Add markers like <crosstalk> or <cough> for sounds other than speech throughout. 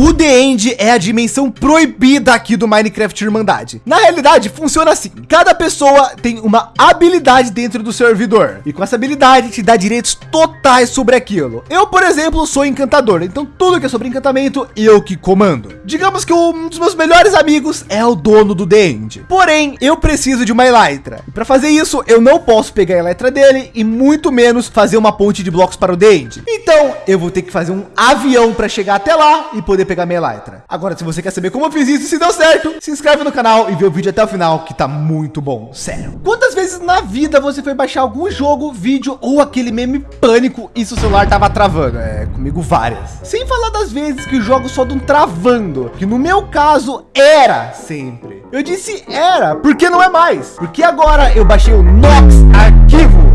O The End é a dimensão proibida aqui do Minecraft Irmandade. Na realidade, funciona assim. Cada pessoa tem uma habilidade dentro do servidor. E com essa habilidade te dá direitos totais sobre aquilo. Eu, por exemplo, sou encantador. Então tudo que é sobre encantamento, eu que comando. Digamos que um dos meus melhores amigos é o dono do The End. Porém, eu preciso de uma Elytra. E para fazer isso, eu não posso pegar a Elytra dele e muito menos fazer uma ponte de blocos para o The End. Então, eu vou ter que fazer um avião para chegar até lá e poder pegar minha Elytra. Agora, se você quer saber como eu fiz isso e se deu certo, se inscreve no canal e vê o vídeo até o final, que tá muito bom, sério. Quantas vezes na vida você foi baixar algum jogo, vídeo ou aquele meme pânico e seu celular tava travando? É, comigo várias. Sem falar das vezes que o jogo só não travando, que no meu caso era sempre. Eu disse era, porque não é mais. Porque agora eu baixei o Nox Arquivo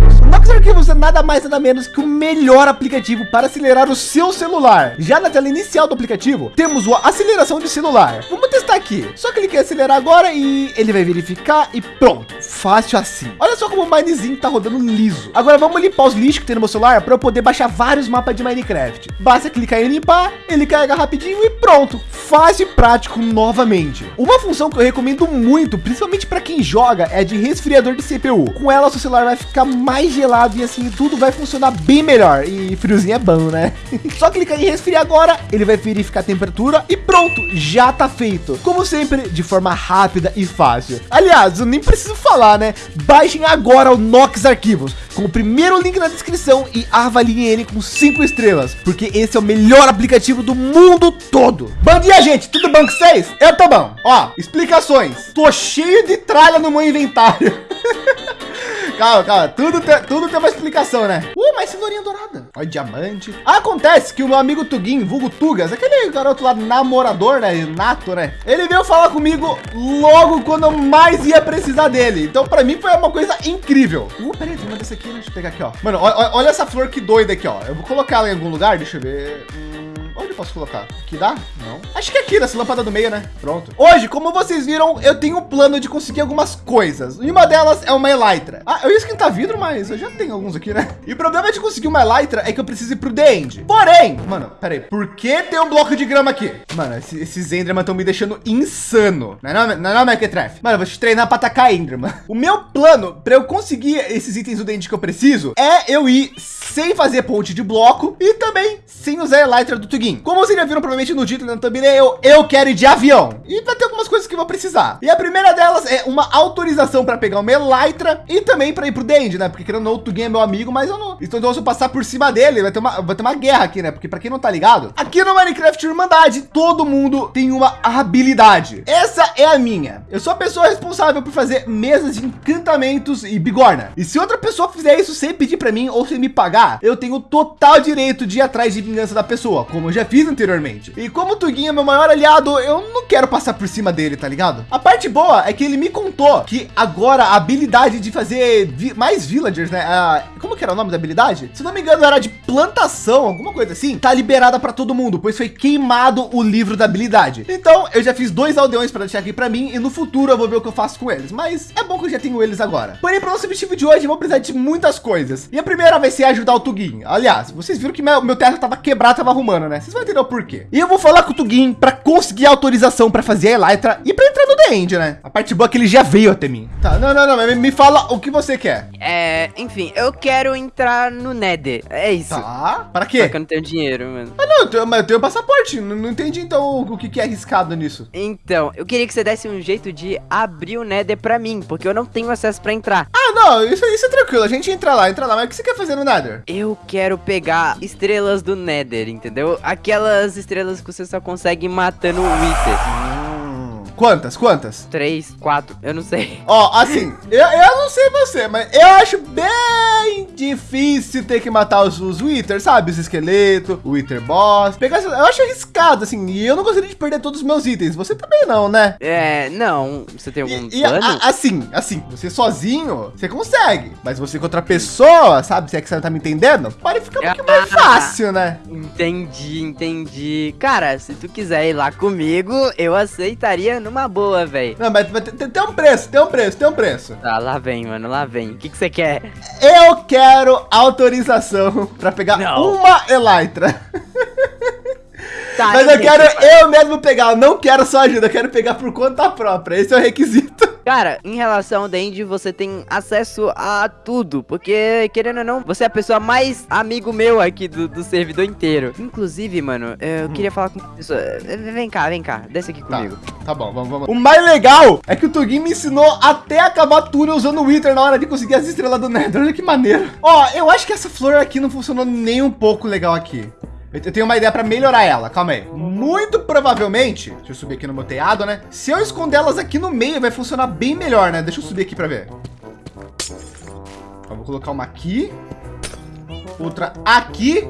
Arquivos é nada mais nada menos que o melhor aplicativo para acelerar o seu celular. Já na tela inicial do aplicativo, temos a aceleração de celular. Vamos testar aqui. Só clique em acelerar agora e ele vai verificar e pronto. Fácil assim. Olha só como o Minezinho tá rodando liso. Agora vamos limpar os lixos que tem no meu celular para eu poder baixar vários mapas de Minecraft. Basta clicar em limpar, ele carrega rapidinho e pronto. Fácil e prático novamente. Uma função que eu recomendo muito, principalmente para quem joga, é de resfriador de CPU. Com ela, seu celular vai ficar mais gelado e assim tudo vai funcionar bem melhor. E friozinho é bom, né? <laughs> Só clicar em resfriar agora, ele vai verificar a temperatura e pronto, já tá feito. Como sempre, de forma rápida e fácil. Aliás, eu nem preciso falar, né? Baixem agora o Nox Arquivos com o primeiro link na descrição e avaliem ele com cinco estrelas, porque esse é o melhor aplicativo do mundo todo. Bom dia, gente. Tudo bom com vocês? Eu tô bom. Ó, explicações. Tô cheio de tralha no meu inventário. <laughs> calma, calma. Tudo tem, tudo tem uma explicação, né? Uh, mais cenourinha dourada. Olha, diamante. Acontece que o meu amigo Tugin, vulgo Tugas, aquele garoto lá namorador, né? Nato, né? Ele veio falar comigo logo quando eu mais ia precisar dele. Então, para mim, foi uma coisa incrível. Uh, peraí, tem uma desse aqui, né? Deixa eu pegar aqui, ó. Mano, olha, olha essa flor que doida aqui, ó. Eu vou colocar ela em algum lugar, deixa eu ver. Hum... Onde eu posso colocar? Aqui dá? Não. Acho que aqui, nessa lâmpada do meio, né? Pronto. Hoje, como vocês viram, eu tenho um plano de conseguir algumas coisas. E uma delas é uma Elytra. Ah, eu ia esquentar vidro, mas eu já tenho alguns aqui, né? E o problema de conseguir uma Elytra é que eu preciso ir pro The End. Porém, mano, peraí. Por que tem um bloco de grama aqui? Mano, esses, esses Enderman estão me deixando insano. Não é não, não, é não Mequetref? Mano, eu vou te treinar pra atacar Enderman. O meu plano para eu conseguir esses itens do The End que eu preciso é eu ir sem fazer ponte de bloco e também sem usar a Elytra do Tugin. Como vocês já viram provavelmente no título, no thumbnail, eu quero ir de avião. E vai ter algumas coisas que vou precisar. E a primeira delas é uma autorização para pegar uma Elytra e também para ir pro Dend, né? Porque querendo ou não, é meu amigo, mas eu não. Então, se eu passar por cima dele, vai ter uma, vai ter uma guerra aqui, né? Porque para quem não tá ligado, aqui no Minecraft Irmandade, todo mundo tem uma habilidade. Essa é a minha. Eu sou a pessoa responsável por fazer mesas de encantamentos e bigorna. E se outra pessoa fizer isso sem pedir para mim ou sem me pagar, eu tenho total direito de ir atrás de vingança da pessoa, como eu já fiz anteriormente. E como o Tuguinho é meu maior aliado, eu não quero passar por cima dele, tá ligado? A parte boa é que ele me contou que agora a habilidade de fazer vi mais villagers, né? Ah, como que era o nome da habilidade? Se não me engano, era de plantação, alguma coisa assim. Tá liberada para todo mundo, pois foi queimado o livro da habilidade. Então, eu já fiz dois aldeões para deixar aqui para mim e no futuro eu vou ver o que eu faço com eles. Mas é bom que eu já tenho eles agora. Porém, para o nosso objetivo de hoje, eu vou precisar de muitas coisas. E a primeira vai ser ajudar o Tuguinho. Aliás, vocês viram que meu, meu teto tava quebrado, tava arrumando, né? Vocês vão entender o porquê. E eu vou falar com o Tugin para conseguir autorização para fazer a Elytra e para entrar no The End, né? A parte boa é que ele já veio até mim. Tá, não, não, não, me fala o que você quer. É, enfim, eu quero entrar no Nether. É isso. Tá, para quê? Só que eu não tenho dinheiro, mano. Ah, não, eu tenho, mas eu tenho passaporte. Não, não entendi então o que, que é arriscado nisso. Então, eu queria que você desse um jeito de abrir o Nether para mim, porque eu não tenho acesso para entrar. Ah, não, isso, isso é tranquilo. A gente entra lá, entra lá. Mas o que você quer fazer no Nether? Eu quero pegar estrelas do Nether, entendeu? Aquelas estrelas que você só consegue matando o Wither. Quantas? Quantas? Três, quatro, eu não sei. Ó, assim, eu, eu não sei você, mas eu acho bem difícil ter que matar os, os Wither, sabe? Os esqueletos, o Wither Boss. Pegar, eu acho arriscado, assim, e eu não gostaria de perder todos os meus itens. Você também não, né? É, não. Você tem algum e, plano? a, assim, assim, você sozinho, você consegue. Mas você com outra pessoa, sabe? Se é que você não tá me entendendo, pode ficar um pouquinho mais fácil, né? Entendi, entendi. Cara, se tu quiser ir lá comigo, eu aceitaria numa boa, velho. Não, mas, mas tem, tem, um preço, tem um preço, tem um preço. Tá, lá vem, mano, lá vem. O que que você quer? Eu quero autorização <laughs> pra pegar Não. uma Elytra. <laughs> Tá, Mas eu quero eu mesmo pegar, eu não quero sua ajuda, eu quero pegar por conta própria. Esse é o requisito. Cara, em relação ao Dandy, você tem acesso a tudo. Porque, querendo ou não, você é a pessoa mais amigo meu aqui do, do servidor inteiro. Inclusive, mano, eu queria falar com uma pessoa. Eh, Vem cá, vem cá, desce aqui Tá, comigo. tá bom, vamos, vamos. O mais legal é que o Tugin me ensinou até acabar túnel usando o Wither na hora de conseguir as estrelas do Nether. Olha que maneiro. Ó, eu acho que essa flor aqui não funcionou nem um pouco legal aqui. Eu tenho uma ideia para melhorar ela, calma aí. Muito provavelmente, deixa eu subir aqui no meu teado, né? Se eu esconder elas aqui no meio, vai funcionar bem melhor, né? Deixa eu subir aqui para ver. Vou colocar uma aqui. Outra aqui.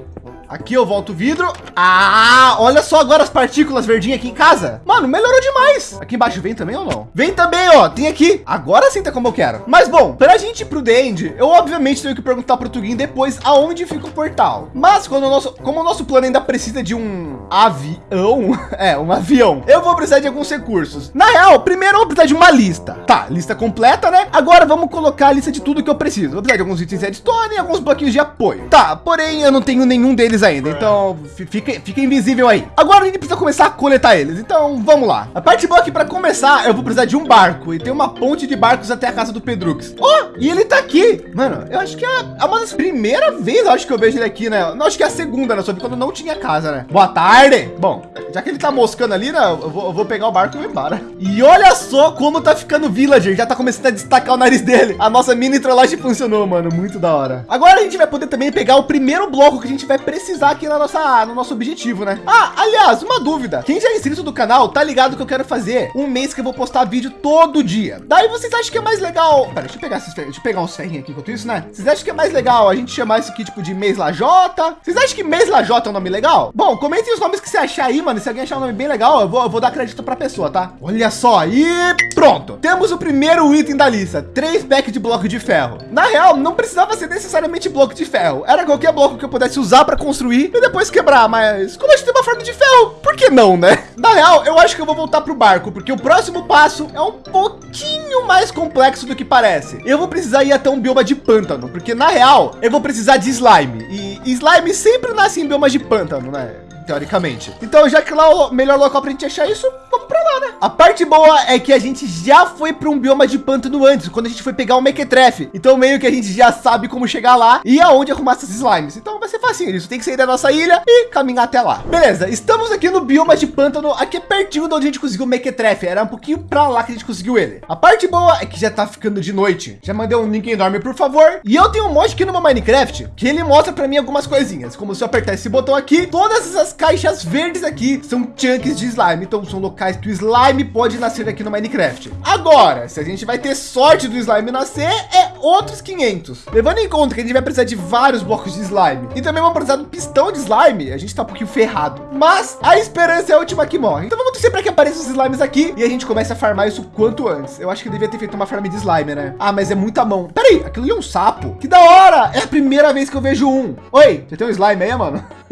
Aqui eu volto o vidro. Ah, olha só agora as partículas verdinhas aqui em casa. Mano, melhorou demais. Aqui embaixo vem também ou não? Vem também, ó. Tem aqui. Agora sim tá como eu quero. Mas bom, pra gente ir pro The eu obviamente tenho que perguntar pro Tugin depois aonde fica o portal. Mas quando o nosso, como o nosso plano ainda precisa de um avião, <laughs> é, um avião, eu vou precisar de alguns recursos. Na real, primeiro eu vou precisar de uma lista. Tá, lista completa, né? Agora vamos colocar a lista de tudo que eu preciso. Vou precisar de alguns itens redstone e alguns bloquinhos de apoio. Tá, porém eu não tenho nenhum deles ainda, então fi- fica, fica invisível aí. Agora a gente precisa começar a coletar eles, então vamos lá. A parte boa aqui para começar, eu vou precisar de um barco e tem uma ponte de barcos até a casa do Pedrux. Ó, e ele tá aqui. Mano, eu acho que é é uma das primeiras vezes, eu acho que eu vejo ele aqui, né? Não, acho que é a segunda, né? Sobre quando não tinha casa, né? Boa tarde. Bom, já que ele tá moscando ali, né? Eu vou, eu vou pegar o barco e vou embora. E olha só como tá ficando villager. Já tá começando a destacar o nariz dele. A nossa mini trollagem funcionou, mano. Muito da hora. Agora a gente vai poder também pegar o primeiro bloco que a gente vai precisar aqui na nossa, no nosso objetivo, né? Ah, aliás, uma dúvida. Quem já é inscrito do canal, tá ligado que eu quero fazer um mês que eu vou postar vídeo todo dia. Daí vocês acham que é mais legal... Pera, deixa eu pegar esses, deixa eu pegar uns ferrinhos aqui enquanto isso, né? Vocês acham que é mais legal a gente chamar isso aqui, tipo, de mês lajota? Vocês acham que mês lajota é um nome legal? Bom, comentem os nomes que você achar aí, mano. Se alguém achar um nome bem legal, eu vou, eu vou dar crédito pra pessoa, tá? Olha só, e pronto. Temos o primeiro item da lista. Três packs de bloco de ferro. Na real, não precisava ser necessariamente bloco de ferro. Era qualquer bloco que eu pudesse usar para construir e depois quebrar. Mas como a gente tem uma forma de ferro, por que não, né? Na real, eu acho que eu vou voltar pro barco, porque o próximo passo é um pouquinho mais complexo do que parece. Eu vou precisar ir até um bioma de pântano, porque na real, eu vou precisar de slime. E slime sempre nasce em biomas de pântano, né? teoricamente. Então, já que lá é o melhor local pra gente achar isso, lá, né? A parte boa é que a gente já foi para um bioma de pântano antes, quando a gente foi pegar o Mequetrefe. Então, meio que a gente já sabe como chegar lá e aonde arrumar essas slimes. Então, vai ser facinho. Isso tem que sair da nossa ilha e caminhar até lá. Beleza, estamos aqui no bioma de pântano, aqui pertinho de onde a gente conseguiu o Mequetrefe. Era um pouquinho pra lá que a gente conseguiu ele. A parte boa é que já tá ficando de noite. Já mandei um link enorme, por favor. E eu tenho um mod aqui no meu Minecraft que ele mostra para mim algumas coisinhas, como se eu apertar esse botão aqui, todas essas caixas verdes aqui são chunks de slime. Então são locais que o slime pode nascer aqui no Minecraft. Agora, se a gente vai ter sorte do slime nascer, é outros 500. Levando em conta que a gente vai precisar de vários blocos de slime e também vamos precisar um pistão de slime, a gente tá um pouquinho ferrado. Mas a esperança é a última que morre. Então vamos torcer para que apareçam os slimes aqui e a gente comece a farmar isso quanto antes. Eu acho que devia ter feito uma farm de slime, né? Ah, mas é muita mão. Peraí, aquilo ali é um sapo. Que da hora! É a primeira vez que eu vejo um. Oi, você tem um slime aí, mano? <laughs>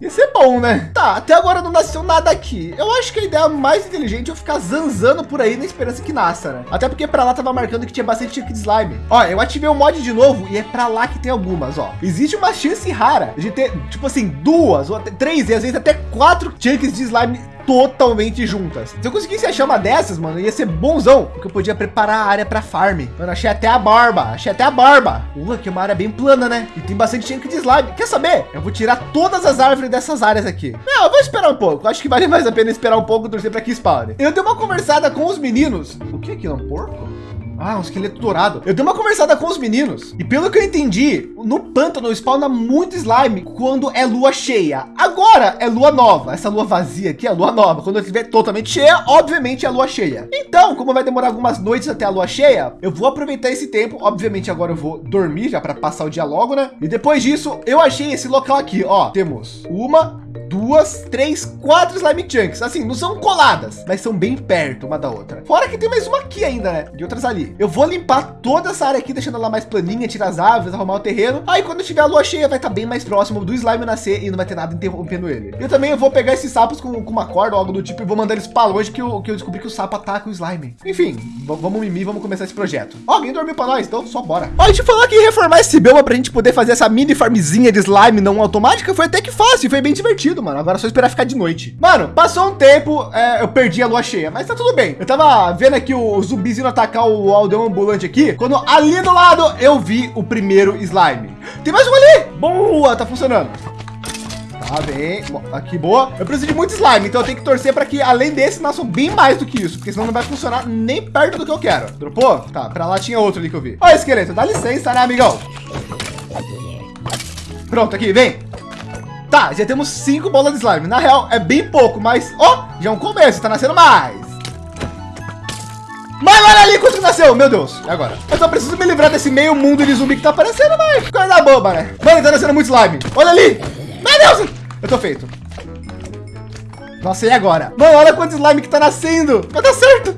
Ia ser bom, né? Tá, até agora não nasceu nada aqui. Eu acho que a ideia mais inteligente é eu ficar zanzando por aí na esperança que nasça, né? Até porque para lá tava marcando que tinha bastante chunk de slime. Ó, eu ativei o mod de novo e é para lá que tem algumas, ó. Existe uma chance rara de ter, tipo assim, duas ou três e às vezes até quatro chunks de slime totalmente juntas. Se eu conseguisse achar uma dessas, mano, ia ser bonzão, porque eu podia preparar a área para farm. Mano, achei até a barba, achei até a barba. Uh, aqui é uma área bem plana, né? E tem bastante chunk de slime. Quer saber? Eu vou tirar todas as árvores dessas áreas aqui. Não, eu vou esperar um pouco. Acho que vale <laughs> mais a pena esperar um pouco e torcer para que spawne. Eu dei uma conversada com os meninos. O que é aquilo? Um porco? Ah, um esqueleto dourado. Eu dei uma conversada com os meninos e pelo que eu entendi, no pântano spawna muito slime quando é lua cheia. Agora é lua nova. Essa lua vazia aqui é lua nova. Quando estiver totalmente cheia, obviamente é lua cheia. Então, como vai demorar algumas noites até a lua cheia, eu vou aproveitar esse tempo. Obviamente agora eu vou dormir já para passar o dia logo, né? E depois disso, eu achei esse local aqui, ó. Temos uma, duas, três, quatro slime chunks. Assim, não são coladas, mas são bem perto uma da outra. Fora que tem mais uma aqui ainda, né? E outras ali. Eu vou limpar toda essa área aqui, deixando ela mais planinha, tirar as árvores, arrumar o terreno. Aí quando tiver a lua cheia, vai estar bem mais próximo do slime nascer e não vai ter nada interrompendo ele. Eu também vou pegar esses sapos com, com uma corda ou algo do tipo e vou mandar eles para longe que eu, que eu descobri que o sapo ataca o slime. Enfim, vamos mimir, vamos começar esse projeto. Ó, alguém dormiu para nós, então só bora. Ó, a gente falou que reformar esse bioma pra gente poder fazer essa mini farmzinha de slime não automática foi até que fácil, foi bem divertido, mano. Agora é só esperar ficar de noite. Mano, passou um tempo, é, eu perdi a lua cheia, mas tá tudo bem. Eu tava vendo aqui o zumbis indo atacar o aldeão ambulante aqui, quando ali do lado eu vi o primeiro slime. Tem mais um ali. Boa, tá funcionando. Tá bem, aqui boa. Eu preciso de muito slime, então eu tenho que torcer para que além desse nasçam bem mais do que isso, porque senão não vai funcionar nem perto do que eu quero. Dropou? Tá, para lá tinha outro ali que eu vi. Ó, esqueleto, dá licença, né, amigão? Pronto, aqui, vem. Tá, já temos cinco bolas de slime. Na real, é bem pouco, mas, ó, já é um começo, tá nascendo mais. Mas olha ali quanto nasceu, meu Deus. E agora? Eu só preciso me livrar desse meio mundo de zumbi que tá aparecendo, mas coisa boba, né? Mano, tá nascendo muito slime. Olha ali. Meu Deus, eu tô feito. Nossa, e agora? Mano, olha quanto slime que tá nascendo. Vai dar certo.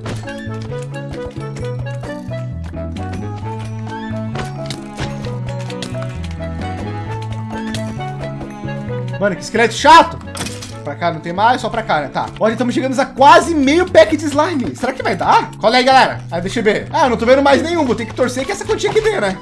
Mano, que esqueleto chato. Pra cá não tem mais, só pra cá, né? Tá. Olha, estamos chegando a quase meio pack de slime. Será que vai dar? Olha aí, galera. Aí, deixa eu ver. Ah, não tô vendo mais nenhum. Vou ter que torcer que essa quantia aqui dê, né?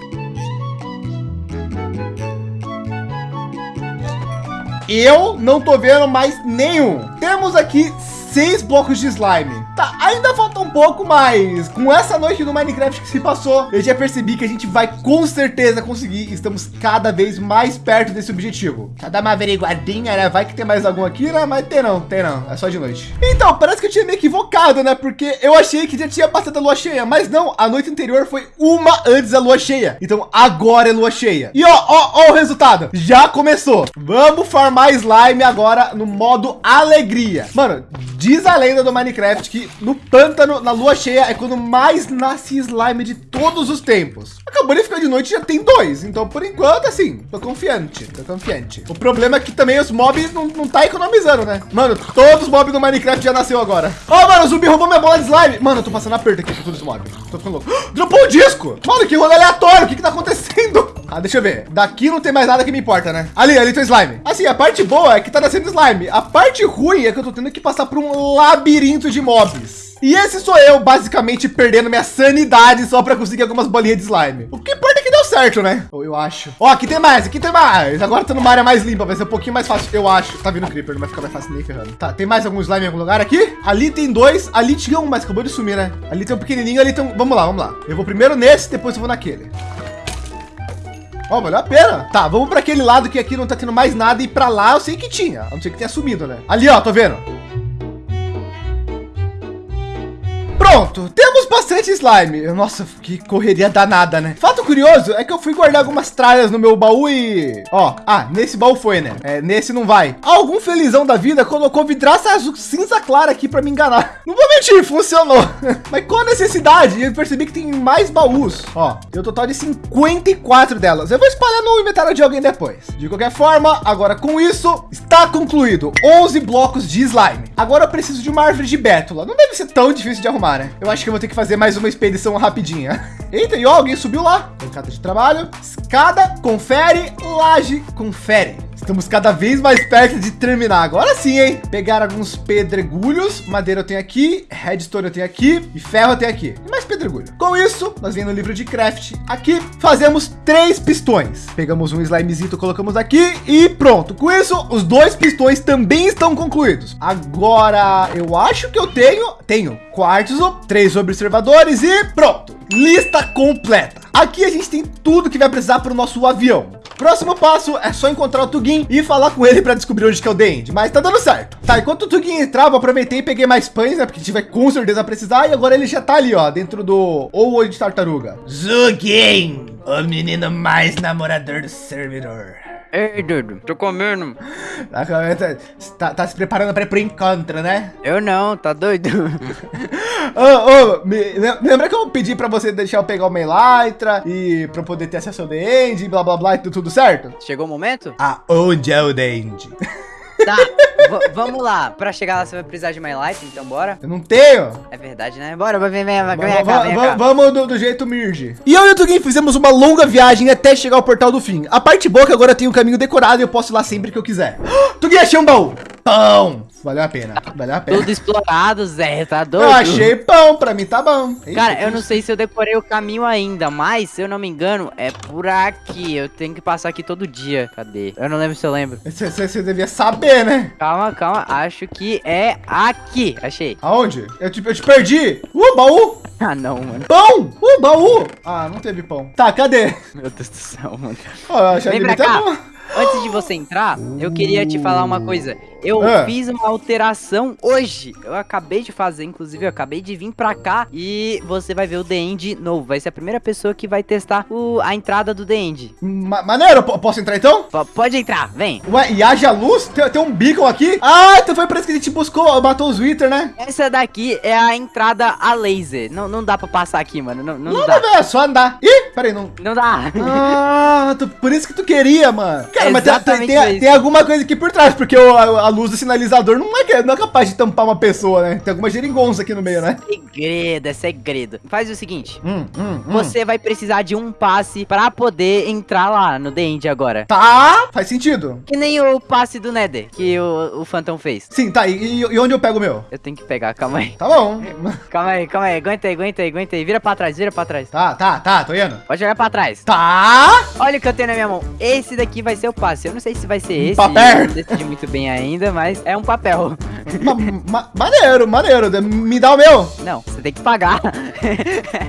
Eu não tô vendo mais nenhum. Temos aqui seis blocos de slime. Tá, ainda falta um pouco, mas com essa noite do Minecraft que se passou, eu já percebi que a gente vai com certeza conseguir. Estamos cada vez mais perto desse objetivo. Só dar uma averiguadinha, né? Vai que tem mais algum aqui, né? Mas tem não, tem não. É só de noite. Então, parece que eu tinha me equivocado, né? Porque eu achei que já tinha passado a lua cheia, mas não. A noite anterior foi uma antes da lua cheia. Então agora é lua cheia. E ó, ó, ó o resultado. Já começou. Vamos farmar slime agora no modo alegria. Mano, diz a lenda do Minecraft que no pântano, na lua cheia, é quando mais nasce slime de todos os tempos. Acabou de ficar de noite já tem dois. Então, por enquanto, assim, tô confiante, tô confiante. O problema é que também os mobs não, não tá economizando, né? Mano, todos os mobs do Minecraft já nasceu agora. Ó, oh, mano, o zumbi roubou minha bola de slime. Mano, eu tô passando aperto aqui com todos os mobs. Tô ficando louco. <gasps> Dropou o um disco. Mano, que rolê aleatório. O que que tá acontecendo? Ah, deixa eu ver. Daqui não tem mais nada que me importa, né? Ali, ali tem slime. Assim, a parte boa é que tá nascendo slime. A parte ruim é que eu tô tendo que passar por um labirinto de mobs. E esse sou eu, basicamente, perdendo minha sanidade só para conseguir algumas bolinhas de slime. O que importa é que deu certo, né? Ou eu acho. Ó, aqui tem mais, aqui tem mais. Agora tô numa área mais limpa, vai ser um pouquinho mais fácil, eu acho. Tá vindo creeper, não vai ficar mais fácil nem ferrando. Tá, tem mais algum slime em algum lugar aqui? Ali tem dois, ali tinha um, mas acabou de sumir, né? Ali tem um pequenininho, ali tem um... Vamos lá, vamos lá. Eu vou primeiro nesse, depois eu vou naquele. Ó, oh, valeu a pena. Tá, vamos para aquele lado que aqui não tá tendo mais nada e para lá eu sei que tinha. A não ser que tenha sumido, né? Ali, ó, tô vendo. Pronto, temos bastante slime. Nossa, que correria danada, né? Fato curioso é que eu fui guardar algumas tralhas no meu baú e... Ó, ah, nesse baú foi, né? É, nesse não vai. Algum felizão da vida colocou vidraça azul cinza clara aqui para me enganar. <laughs> Não vou mentir, funcionou. <laughs> Mas qual a necessidade? Eu percebi que tem mais baús. Ó, tem um total de 54 delas. Eu vou espalhar no inventário de alguém depois. De qualquer forma, agora com isso, está concluído 11 blocos de slime. Agora eu preciso de uma árvore de bétula. Não deve ser tão difícil de arrumar né? Eu acho que eu vou ter que fazer mais uma expedição rapidinha. <laughs> Eita, e ó, alguém subiu lá. Bancada de trabalho. Escada, confere, laje, confere. Estamos cada vez mais perto de terminar. Agora sim, hein? Pegar alguns pedregulhos. Madeira eu tenho aqui. Redstone eu tenho aqui. E ferro eu tenho aqui. E mais pedregulho. Com isso, nós vem no livro de craft aqui. Fazemos três pistões. Pegamos um slimezito, colocamos aqui e pronto. Com isso, os dois pistões também estão concluídos. Agora, eu acho que eu tenho... Tenho quartzo, três observadores e pronto. Lista completa. Aqui a gente tem tudo que vai precisar para o nosso avião. Próximo passo é só encontrar o Tugin e falar com ele para descobrir onde que é o The End, mas tá dando certo. Tá, enquanto o Tugin entrava, aproveitei e peguei mais pães, né? Porque a gente vai com certeza precisar. E agora ele já tá ali, ó, dentro do ou olho de tartaruga. Zugin, o menino mais namorador do servidor. Ei, Dudu, tô comendo. Tá, tá, tá se preparando para ir pro encontro, né? Eu não, tá doido? <laughs> oh, oh, me, lembra que eu pedi para você deixar eu pegar o Elytra e para poder ter acesso ao The End, blá blá blá, e tudo certo? Chegou o momento? Aonde é o The End? <laughs> Tá, vamos lá. Pra chegar lá, você vai precisar de My Life, então bora? Eu não tenho. É verdade, né? Bora, vem, vem, vem, vem, vem cá, vem cá. Vamos do, do, jeito Mirge. E eu e o Tugin fizemos uma longa viagem até chegar ao portal do fim. A parte boa é que agora tenho um caminho decorado e eu posso ir lá sempre que eu quiser. <gasps> Tugin, achei um baú. Pão. Valeu a pena, valeu a pena. Tudo explorado, Zé, tá doido? Eu achei pão, pra mim tá bom. Cara, eu não sei se eu decorei o caminho ainda, mas se eu não me engano, é por aqui. Eu tenho que passar aqui todo dia. Cadê? Eu não lembro se eu lembro. Você, você, você devia saber, né? Calma, calma. Acho que é aqui. Achei. Aonde? Eu te, eu te perdi. Uh, baú. Ah, não, mano. Pão. Uh, baú. Ah, não teve pão. Tá, cadê? Meu Deus do céu, mano. Oh, eu achei Vem pra cá. bom. Antes de você entrar, eu queria te falar uma coisa. Eu Ah. fiz uma alteração hoje. Eu acabei de fazer, inclusive, eu acabei de vir pra cá e você vai ver o The End novo. Vai ser a primeira pessoa que vai testar o- a entrada do The End. Ma maneiro, po- posso entrar então? P- pode entrar, vem. Ué, e haja luz? Tem, tem um beacon aqui? Ah, então foi por isso que a gente buscou, matou os Wither, né? Essa daqui é a entrada a laser. Não, não dá pra passar aqui, mano. Não, não, Não, dá. não, é só andar. Ih, peraí, não... Não dá. Ah, tu- por isso que tu queria, mano. Cara, mas tem, tem, tem- tem alguma coisa aqui por trás, porque o- a, a luz do sinalizador não é, não é capaz de tampar uma pessoa, né? Tem alguma geringonça aqui no meio, né? segredo, é segredo. Faz o seguinte. Hum, hum, hum. Você vai precisar de um passe pra poder entrar lá no The End agora. Tá, faz sentido. Que nem o passe do Nether que o, o Phantom fez. Sim, tá, e, e- onde eu pego o meu? Eu tenho que pegar, calma aí. Tá bom. <laughs> Calma aí, calma aí. Aguenta aí, aguenta aí, aguenta aí. Vira pra trás, vira pra trás. Tá, tá, tá, tô indo. Pode jogar pra trás. Tá. Olha o que eu tenho na minha mão. Esse daqui vai ser o passe. Eu não sei se vai ser esse. papel. eu Não decidi muito bem ainda, mas é um papel. Ma- ma- maneiro, maneiro. Me dá o meu. Não, você tem que pagar.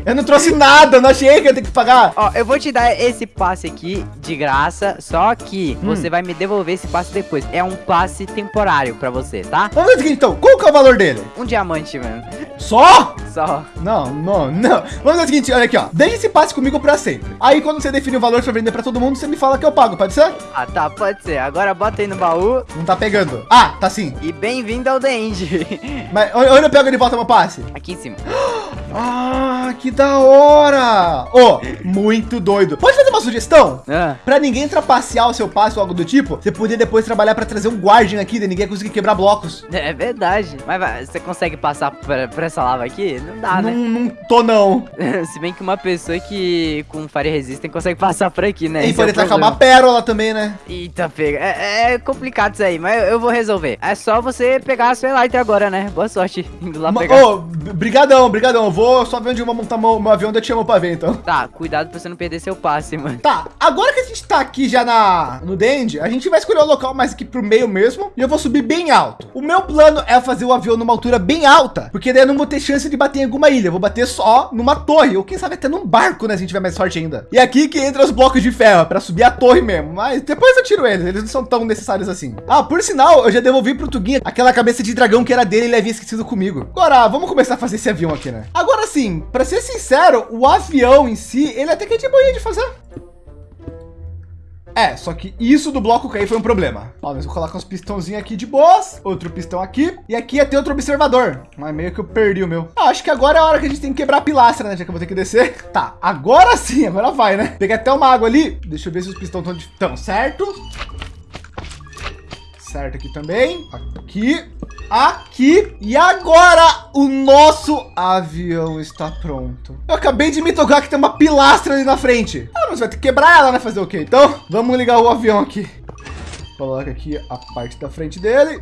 Eu não trouxe nada, não achei que eu ter que pagar. Ó, eu vou te dar esse passe aqui de graça, só que Hum. você vai me devolver esse passe depois. É um passe temporário pra você, tá? Vamos ver então. Qual que é o valor dele? Um diamante, mano. Só? Só. Não, não, não. Vamos ver o seguinte, olha aqui, ó. Deixe esse passe comigo pra sempre. Aí, quando você definir o valor pra vender pra todo mundo, você me fala que eu pago, pode ser? Ah, tá, pode ser. Agora bota aí no baú Não tá pegando. Ah, tá sim. e bem-vindo ao The End. Mas onde eu pego de volta meu passe? aqui em cima. <gasps> Ah, que da hora! Ô, muito doido. Pode fazer uma sugestão? Ah, Pra ninguém trapacear o seu passe ou algo do tipo, você podia depois trabalhar pra trazer um guardian aqui, de ninguém conseguir quebrar blocos. é verdade. Mas você consegue passar por, por essa lava aqui? Não dá, não, né? não tô não. <laughs> Se bem que uma pessoa que com Fire Resistant consegue passar por aqui, né? e Esse é tacar uma pérola também, né? Eita, pega. É, é complicado isso aí, mas eu, vou resolver. É só você pegar a sua Elytra agora, né? Boa sorte indo lá Ma- pegar. Ô, b- brigadão, brigadão. Eu Vou só ver onde eu vou montar meu, meu avião, eu te chamo pra ver, então. Tá, cuidado pra você não perder seu passe, mano. Tá, agora que a gente tá aqui já na, no Dend, a gente vai escolher o local mais aqui pro meio mesmo e eu vou subir bem alto. O meu plano é fazer o avião numa altura bem alta, porque daí eu não vou ter chance de bater em alguma ilha, eu vou bater só numa torre, ou quem sabe até num barco, né, se a gente tiver mais sorte ainda. E aqui que entra os blocos de ferro, para subir a torre mesmo, mas depois eu tiro eles, eles não são tão necessários assim. Ah, por sinal, eu já devolvi pro Tuguinha aquela cabeça de dragão que era dele e ele havia esquecido comigo. Agora, vamos começar a fazer esse avião aqui, né? Agora sim, para ser sincero, o avião em si, ele até que é de boinha de fazer. É, só que isso do bloco cair foi um problema. Ó, nós vamos colocar uns pistãozinhos aqui de boas, outro pistão aqui, e aqui ia ter outro observador. Mas meio que eu perdi o meu. Ah, acho que agora é a hora que a gente tem que quebrar a pilastra, né? Já que eu vou ter que descer. <laughs> Tá, agora sim, agora vai, né? Peguei até uma água ali. Deixa eu ver se os pistões estão de... Certo? Certo aqui também. Aqui. Aqui. E agora o nosso avião está pronto. Eu acabei de me tocar que tem uma pilastra ali na frente. Ah, mas vai ter que quebrar ela, né? Fazer o quê? Então, vamos ligar o avião aqui. Coloca aqui a parte da frente dele.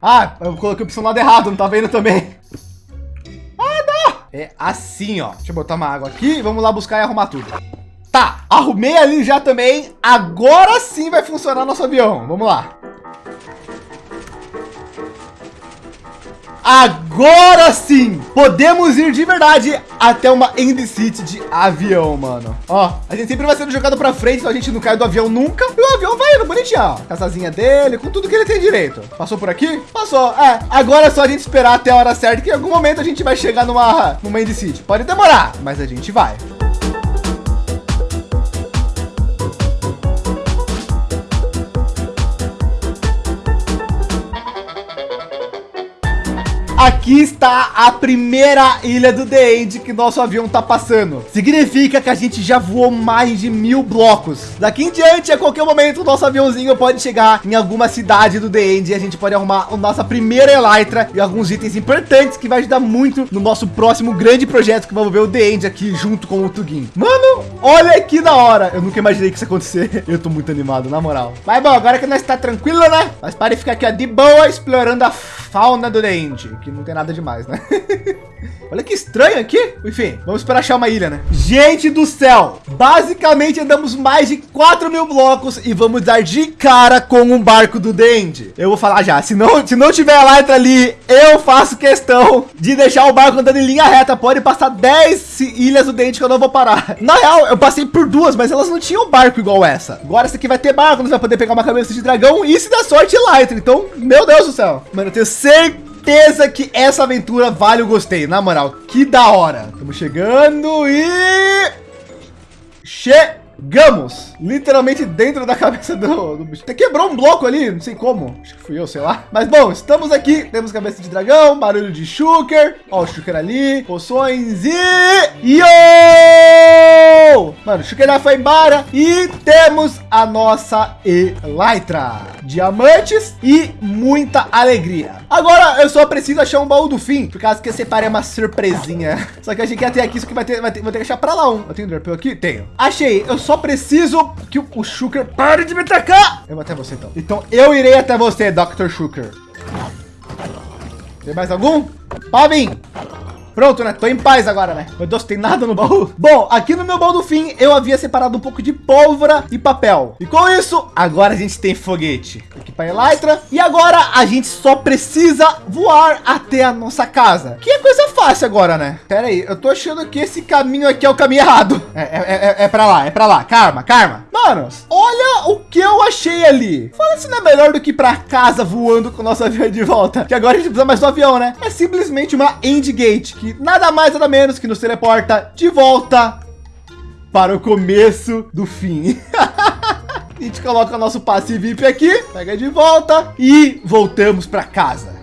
Ah, eu coloquei a opção lado errado, não tá vendo também. Ah, não! É assim, ó. Deixa eu botar uma água aqui. Vamos lá buscar e arrumar tudo. Tá, arrumei ali já também. Agora sim vai funcionar nosso avião. Vamos lá. Agora sim, podemos ir de verdade até uma End City de avião, mano. Ó, a gente sempre vai sendo jogado pra frente, então a gente não cai do avião nunca. E o avião vai indo bonitinho, ó. Casazinha dele, com tudo que ele tem direito. Passou por aqui? Passou. É, agora é só a gente esperar até a hora certa, que em algum momento a gente vai chegar numa, numa End City. Pode demorar, mas a gente vai. I aqui está a primeira ilha do The End que nosso avião tá passando. Significa que a gente já voou mais de mil blocos. Daqui em diante, a qualquer momento, o nosso aviãozinho pode chegar em alguma cidade do The End e a gente pode arrumar a nossa primeira Elytra e alguns itens importantes que vai ajudar muito no nosso próximo grande projeto que vamos ver o The End aqui junto com o Tugin. Mano, olha que da hora. Eu nunca imaginei que isso acontecer. <laughs> Eu tô muito animado, na moral. Mas bom, agora que nós está tranquilo, né? Mas pare ficar aqui ó, de boa explorando a fauna do The End, que não tem nada demais, né? <laughs> Olha que estranho aqui. Enfim, vamos esperar achar uma ilha, né? Gente do céu, basicamente andamos mais de 4 mil blocos e vamos dar de cara com um barco do Dende. Eu vou falar já, se não, se não tiver letra ali, eu faço questão de deixar o barco andando em linha reta. Pode passar 10 ilhas do Dende que eu não vou parar. Na real, eu passei por duas, mas elas não tinham barco igual essa. Agora essa aqui vai ter barco, nós vai poder pegar uma cabeça de dragão e se der sorte, Elytra. Então, meu Deus do céu. Mano, eu tenho certeza certeza que essa aventura vale o gostei, na moral. Que da hora. Estamos chegando e... Che... Gamos, literalmente dentro da <laughs> cabeça do, do bicho. Até quebrou um bloco ali, não sei como. Acho que fui eu, sei lá. Mas bom, estamos aqui. Temos cabeça de dragão, barulho de Shulker. Ó, o Shulker ali, poções e... Yo! Mano, o Shulker já foi embora. E temos a nossa Elytra. Diamantes e muita alegria. Agora eu só preciso achar um baú do fim, por causa que eu separei uma surpresinha. Só que a gente quer ter aqui, isso que vai ter, vai ter, vou ter que achar para lá um. Eu tenho um aqui? Tenho. Achei. Eu só preciso que o, Shulker pare de me atacar. Eu vou até você então. Então eu irei até você, Dr. Shulker. Tem mais algum? Vir. Pronto, né? Tô em paz agora, né? Meu Deus, tem nada no baú. Bom, aqui no meu baú do fim, eu havia separado um pouco de pólvora e papel. E com isso, agora a gente tem foguete. Aqui para Elytra. E agora a gente só precisa voar até a nossa casa. Que é coisa fácil agora, né? Pera aí, eu tô achando que esse caminho aqui é o caminho errado. É, é, é, é para lá, é para lá. Calma, calma. Manos, olha o que eu achei ali. Fala se não é melhor do que para casa voando com o nosso avião de volta. Que agora a gente precisa mais do avião, né? É simplesmente uma endgate que que nada mais nada menos que nos teleporta de volta para o começo do fim. <laughs> a gente coloca nosso passe VIP aqui, pega de volta e voltamos para casa.